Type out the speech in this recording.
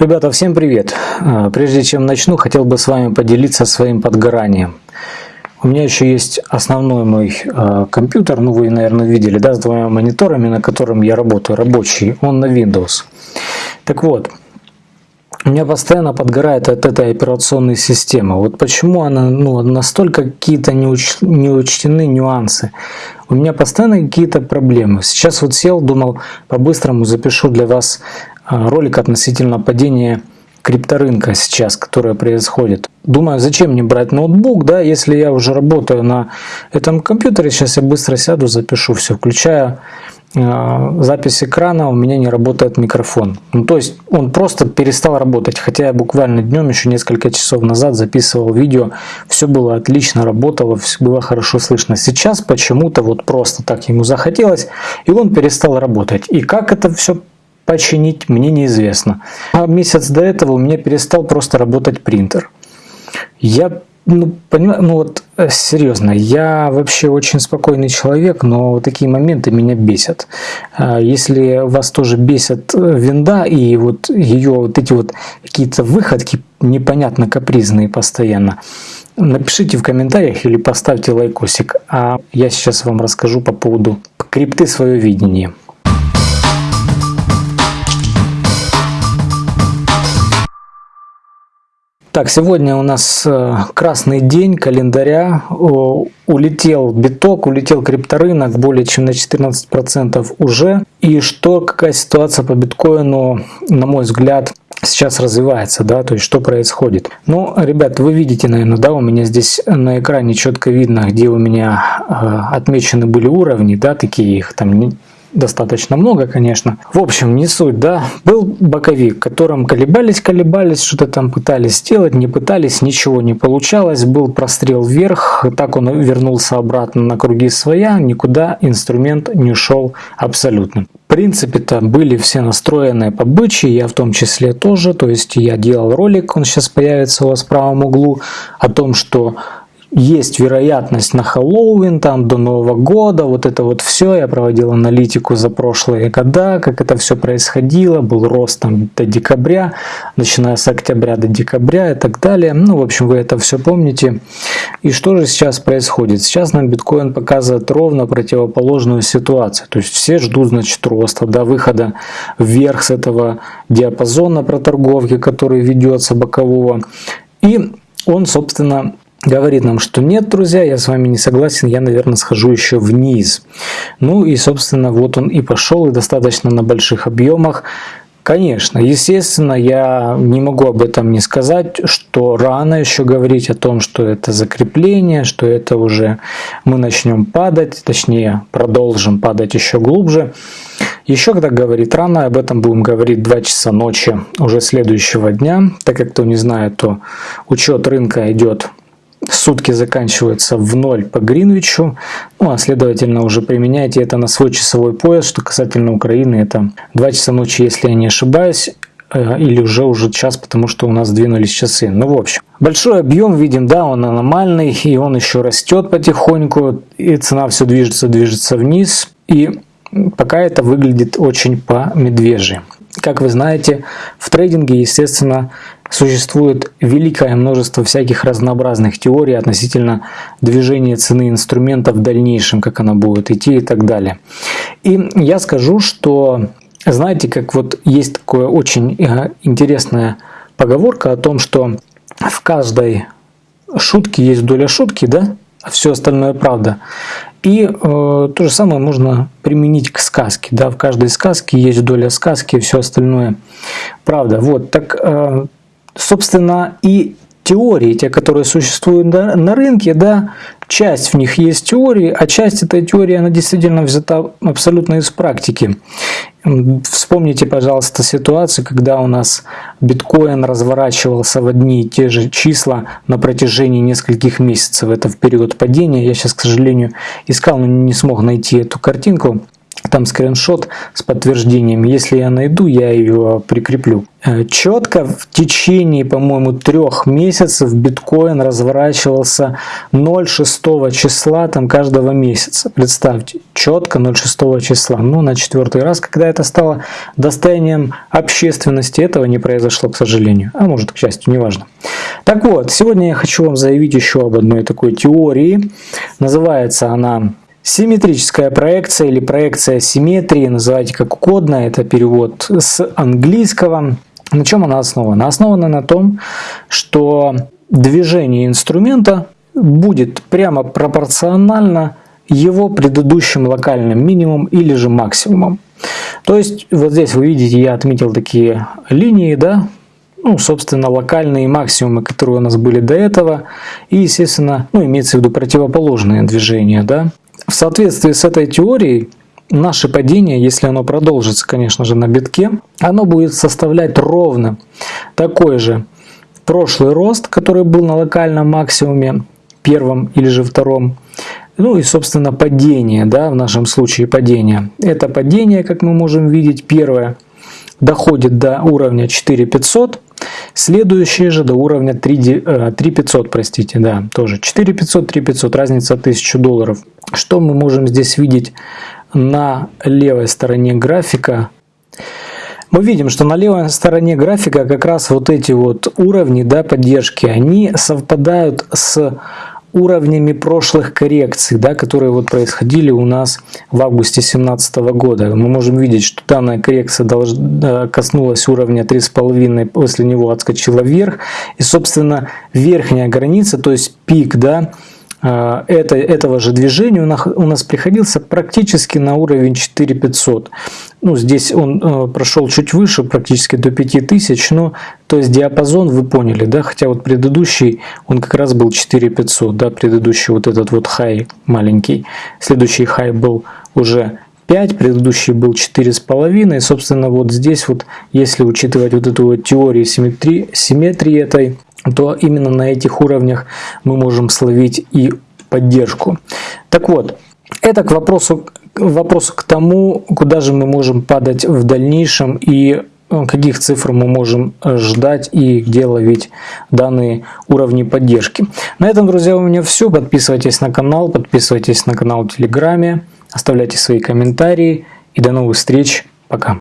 Ребята, всем привет! А, прежде чем начну, хотел бы с вами поделиться своим подгоранием. У меня еще есть основной мой э, компьютер, ну вы, наверное, видели, да, с двумя мониторами, на котором я работаю, рабочий, он на Windows. Так вот, у меня постоянно подгорает от этой операционной системы. Вот почему она, ну, настолько какие-то не, уч, не учтены нюансы. У меня постоянно какие-то проблемы. Сейчас вот сел, думал, по-быстрому запишу для вас а, ролик относительно падения крипторынка сейчас, которое происходит. Думаю, зачем мне брать ноутбук, да, если я уже работаю на этом компьютере, сейчас я быстро сяду, запишу все, включая э, запись экрана, у меня не работает микрофон. Ну, то есть он просто перестал работать, хотя я буквально днем, еще несколько часов назад записывал видео, все было отлично, работало, все было хорошо слышно. Сейчас почему-то вот просто так ему захотелось, и он перестал работать. И как это все починить, мне неизвестно. А месяц до этого у меня перестал просто работать принтер. Я ну, понимаю, ну вот э, серьезно, я вообще очень спокойный человек, но такие моменты меня бесят. А если вас тоже бесят э, винда и вот ее вот эти вот какие-то выходки непонятно капризные постоянно, напишите в комментариях или поставьте лайкосик, а я сейчас вам расскажу по поводу крипты свое видение. Так, сегодня у нас э, красный день календаря. Улетел биток, улетел крипторынок более чем на 14% уже. И что, какая ситуация по биткоину, на мой взгляд, сейчас развивается, да, то есть что происходит. Ну, ребят, вы видите, наверное, да, у меня здесь на экране четко видно, где у меня э, отмечены были уровни, да, такие их там достаточно много, конечно. В общем, не суть, да. Был боковик, которым колебались, колебались, что-то там пытались сделать, не пытались, ничего не получалось. Был прострел вверх, так он вернулся обратно на круги своя, никуда инструмент не ушел абсолютно. В принципе-то были все настроены по бычьи, я в том числе тоже, то есть я делал ролик, он сейчас появится у вас в правом углу, о том, что есть вероятность на Хэллоуин, там до Нового года, вот это вот все. Я проводил аналитику за прошлые года, как это все происходило, был рост там до декабря, начиная с октября до декабря и так далее. Ну, в общем, вы это все помните. И что же сейчас происходит? Сейчас нам биткоин показывает ровно противоположную ситуацию. То есть все ждут, значит, роста, до выхода вверх с этого диапазона проторговки, который ведется бокового. И он, собственно, говорит нам, что нет, друзья, я с вами не согласен, я, наверное, схожу еще вниз. Ну и, собственно, вот он и пошел, и достаточно на больших объемах. Конечно, естественно, я не могу об этом не сказать, что рано еще говорить о том, что это закрепление, что это уже мы начнем падать, точнее продолжим падать еще глубже. Еще когда говорить рано, об этом будем говорить 2 часа ночи уже следующего дня. Так как кто не знает, то учет рынка идет сутки заканчиваются в ноль по Гринвичу, ну а следовательно уже применяйте это на свой часовой пояс, что касательно Украины это 2 часа ночи, если я не ошибаюсь, э, или уже уже час, потому что у нас двинулись часы. Ну, в общем, большой объем видим, да, он аномальный, и он еще растет потихоньку, и цена все движется, движется вниз, и пока это выглядит очень по медвежьи. Как вы знаете, в трейдинге, естественно, Существует великое множество всяких разнообразных теорий относительно движения цены инструмента в дальнейшем, как она будет идти и так далее. И я скажу, что знаете, как вот есть такое очень э, интересная поговорка о том, что в каждой шутке есть доля шутки, да, а все остальное правда. И э, то же самое можно применить к сказке. Да? В каждой сказке есть доля сказки, и все остальное правда. Вот, так э, собственно, и теории, те, которые существуют на рынке, да, часть в них есть теории, а часть этой теории, она действительно взята абсолютно из практики. Вспомните, пожалуйста, ситуацию, когда у нас биткоин разворачивался в одни и те же числа на протяжении нескольких месяцев. Это в период падения. Я сейчас, к сожалению, искал, но не смог найти эту картинку там скриншот с подтверждением. Если я найду, я ее прикреплю. Э, Четко в течение, по-моему, трех месяцев биткоин разворачивался 0,6 числа там каждого месяца. Представьте, четко 0,6 числа. Но на четвертый раз, когда это стало достоянием общественности, этого не произошло, к сожалению. А может, к счастью, неважно. Так вот, сегодня я хочу вам заявить еще об одной такой теории. Называется она Симметрическая проекция или проекция симметрии, называйте как угодно, это перевод с английского. На чем она основана? Основана на том, что движение инструмента будет прямо пропорционально его предыдущим локальным минимум или же максимумом. То есть вот здесь вы видите, я отметил такие линии, да, ну, собственно, локальные максимумы, которые у нас были до этого, и, естественно, ну, имеется в виду противоположные движения, да. В соответствии с этой теорией, наше падение, если оно продолжится, конечно же, на битке, оно будет составлять ровно такой же прошлый рост, который был на локальном максимуме, первом или же втором, ну и, собственно, падение, да, в нашем случае падение. Это падение, как мы можем видеть, первое доходит до уровня 4500, следующее же до уровня 3, 3500, э, простите, да, тоже 4500, 3500, разница 1000 долларов. Что мы можем здесь видеть на левой стороне графика? Мы видим, что на левой стороне графика как раз вот эти вот уровни да, поддержки, они совпадают с уровнями прошлых коррекций, да, которые вот происходили у нас в августе 2017 года. Мы можем видеть, что данная коррекция должна, коснулась уровня 3,5, после него отскочила вверх. И, собственно, верхняя граница, то есть пик, да, это, этого же движения у нас приходился практически на уровень 4500. Ну, здесь он э, прошел чуть выше, практически до 5000, но то есть диапазон вы поняли, да, хотя вот предыдущий он как раз был 4500, да, предыдущий вот этот вот хай маленький, следующий хай был уже 5, предыдущий был 4,5, и собственно вот здесь вот, если учитывать вот эту вот теорию симметрии, симметрии этой, то именно на этих уровнях мы можем словить и поддержку. Так вот, это к вопросу, вопрос к тому, куда же мы можем падать в дальнейшем и э, каких цифр мы можем ждать и где ловить данные уровни поддержки. На этом, друзья, у меня все. Подписывайтесь на канал, подписывайтесь на канал в Телеграме, оставляйте свои комментарии и до новых встреч. Пока.